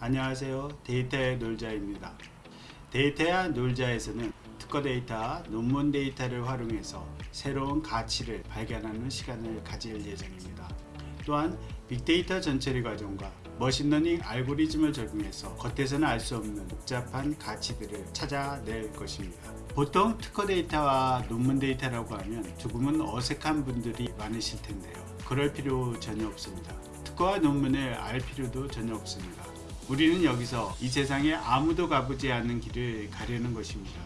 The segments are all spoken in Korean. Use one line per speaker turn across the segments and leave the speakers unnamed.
안녕하세요. 데이터야 놀자입니다. 데이터야 놀자에서는 특허 데이터, 논문 데이터를 활용해서 새로운 가치를 발견하는 시간을 가질 예정입니다. 또한 빅데이터 전처리 과정과 machine learning 알고리즘을 적용해서 겉에서는 알 수 없는 복잡한 가치들을 찾아낼 것입니다. 보통 특허 데이터와 논문 데이터라고 하면 조금은 어색한 분들이 많으실 텐데요. 그럴 필요 전혀 없습니다. 특허와 논문을 알 필요도 전혀 없습니다. 우리는 여기서 이 세상에 아무도 가보지 않는 길을 가려는 것입니다.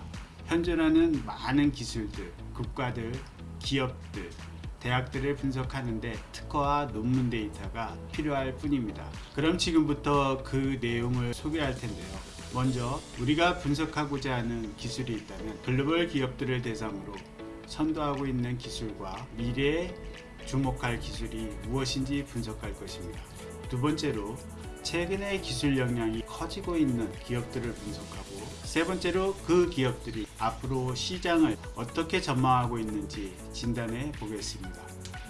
현존하는 많은 기술들, 국가들, 기업들, 대학들을 분석하는데 특허와 논문 데이터가 필요할 뿐입니다. 그럼 지금부터 그 내용을 소개할 텐데요. 먼저 우리가 분석하고자 하는 기술이 있다면 글로벌 기업들을 대상으로 선도하고 있는 기술과 미래에 주목할 기술이 무엇인지 분석할 것입니다. 두 번째로 최근에 기술 역량이 커지고 있는 기업들을 분석하고 세 번째로 그 기업들이 앞으로 시장을 어떻게 전망하고 있는지 진단해 보겠습니다.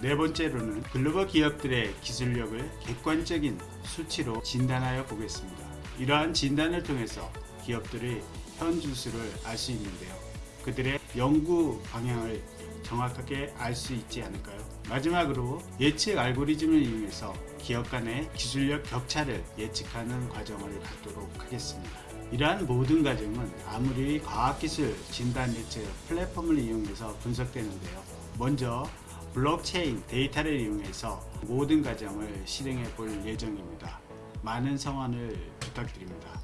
네 번째로는 글로벌 기업들의 기술력을 객관적인 수치로 진단하여 보겠습니다. 이러한 진단을 통해서 기업들의 현 주수를 알 수 있는데요. 그들의 연구 방향을 정확하게 알 수 있지 않을까요? 마지막으로 예측 알고리즘을 이용해서 기업 간의 기술력 격차를 예측하는 과정을 갖도록 하겠습니다. 이러한 모든 과정은 아무리 과학기술 진단 예측 플랫폼을 이용해서 분석되는데요. 먼저 블록체인 데이터를 이용해서 모든 과정을 실행해 볼 예정입니다. 많은 성원을 부탁드립니다.